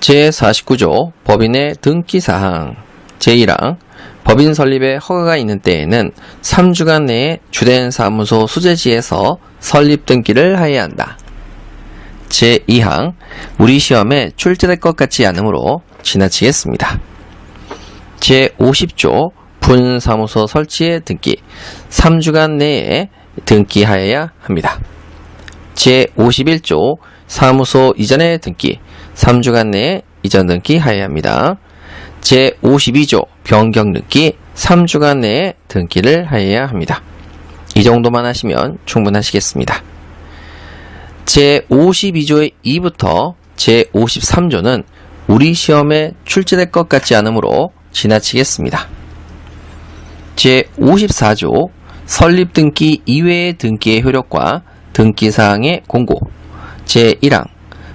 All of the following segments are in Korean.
제49조 법인의 등기사항 제1항 법인 설립에 허가가 있는 때에는 3주간 내에 주된 사무소 수재지에서 설립 등기를 하여야 한다. 제2항 우리 시험에 출제될 것 같지 않으므로 지나치겠습니다. 제50조 분사무소 설치의 등기 3주간 내에 등기하여야 합니다. 제51조 사무소 이전의 등기 3주간 내에 이전 등기 하여야 합니다. 제52조 변경 등기 3주간 내에 등기를 하여야 합니다. 이 정도만 하시면 충분하시겠습니다. 제52조의 2부터 제53조는 우리 시험에 출제될 것 같지 않으므로 지나치겠습니다. 제54조 설립 등기 이외의 등기의 효력과 등기사항의 공고 제1항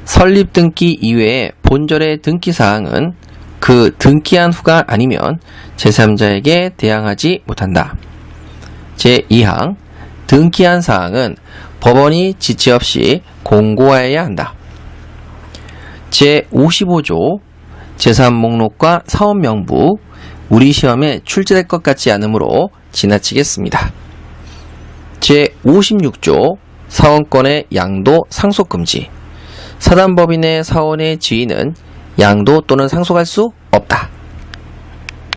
설립 등기 이외의 본절의 등기사항은 그 등기한 후가 아니면 제3자에게 대항하지 못한다. 제2항 등기한 사항은 법원이 지체 없이 공고하여야 한다. 제55조 재산 목록과 사업 명부 우리 시험에 출제될 것 같지 않으므로 지나치겠습니다. 제56조 사원권의 양도 상속 금지 사단법인의 사원의 지위는 양도 또는 상속할 수 없다.